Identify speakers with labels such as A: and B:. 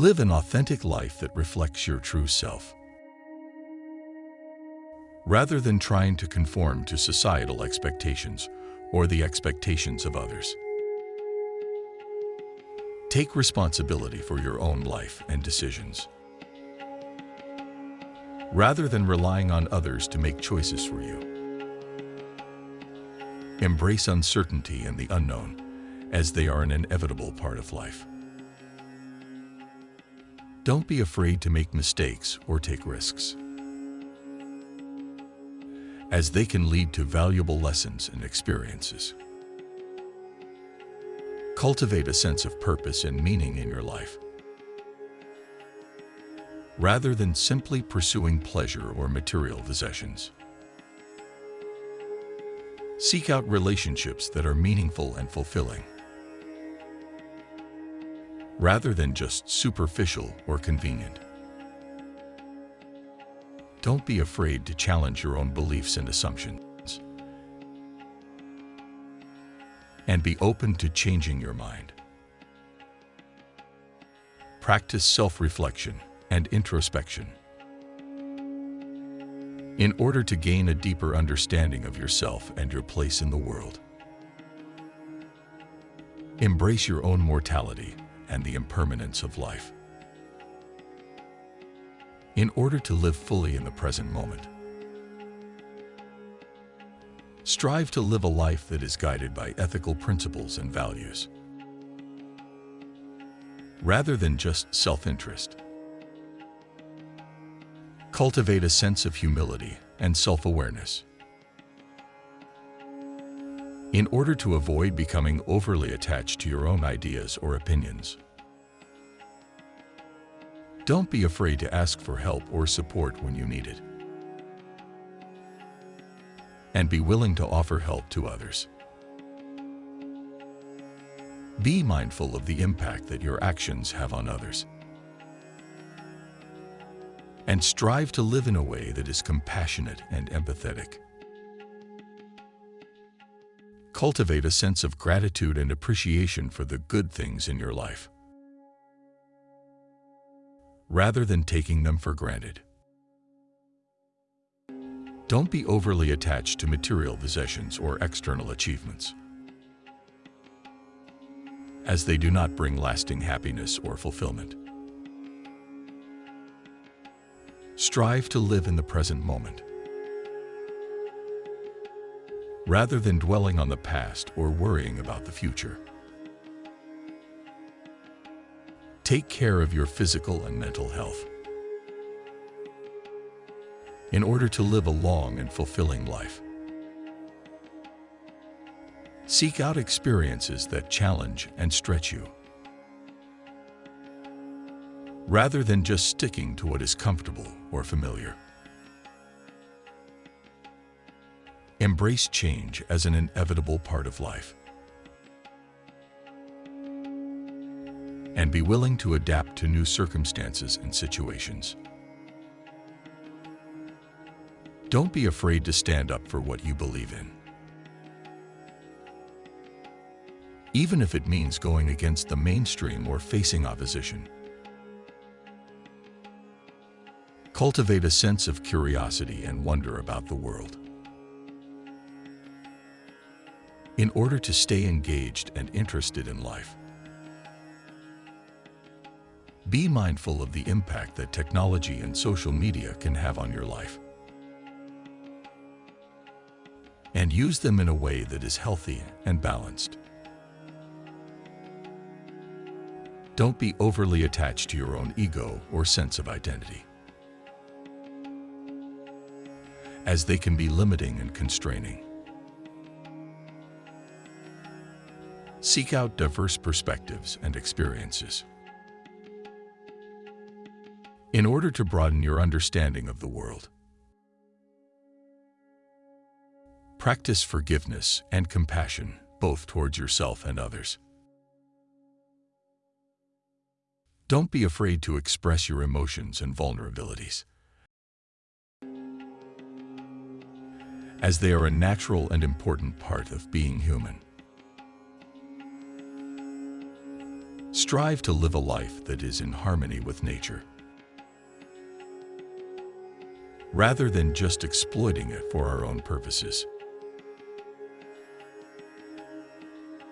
A: Live an authentic life that reflects your true self. Rather than trying to conform to societal expectations or the expectations of others. Take responsibility for your own life and decisions. Rather than relying on others to make choices for you. Embrace uncertainty and the unknown, as they are an inevitable part of life. Don't be afraid to make mistakes or take risks, as they can lead to valuable lessons and experiences. Cultivate a sense of purpose and meaning in your life, rather than simply pursuing pleasure or material possessions. Seek out relationships that are meaningful and fulfilling, rather than just superficial or convenient. Don't be afraid to challenge your own beliefs and assumptions. And be open to changing your mind. Practice self-reflection and introspection in order to gain a deeper understanding of yourself and your place in the world. Embrace your own mortality and the impermanence of life. In order to live fully in the present moment, strive to live a life that is guided by ethical principles and values, rather than just self-interest. Cultivate a sense of humility and self-awareness. In order to avoid becoming overly attached to your own ideas or opinions. Don't be afraid to ask for help or support when you need it. And be willing to offer help to others. Be mindful of the impact that your actions have on others and strive to live in a way that is compassionate and empathetic. Cultivate a sense of gratitude and appreciation for the good things in your life, rather than taking them for granted. Don't be overly attached to material possessions or external achievements, as they do not bring lasting happiness or fulfillment. Strive to live in the present moment. Rather than dwelling on the past or worrying about the future. Take care of your physical and mental health in order to live a long and fulfilling life. Seek out experiences that challenge and stretch you rather than just sticking to what is comfortable or familiar. Embrace change as an inevitable part of life. And be willing to adapt to new circumstances and situations. Don't be afraid to stand up for what you believe in. Even if it means going against the mainstream or facing opposition. Cultivate a sense of curiosity and wonder about the world. In order to stay engaged and interested in life, be mindful of the impact that technology and social media can have on your life. And use them in a way that is healthy and balanced. Don't be overly attached to your own ego or sense of identity. as they can be limiting and constraining. Seek out diverse perspectives and experiences. In order to broaden your understanding of the world, practice forgiveness and compassion both towards yourself and others. Don't be afraid to express your emotions and vulnerabilities. as they are a natural and important part of being human. Strive to live a life that is in harmony with nature. Rather than just exploiting it for our own purposes.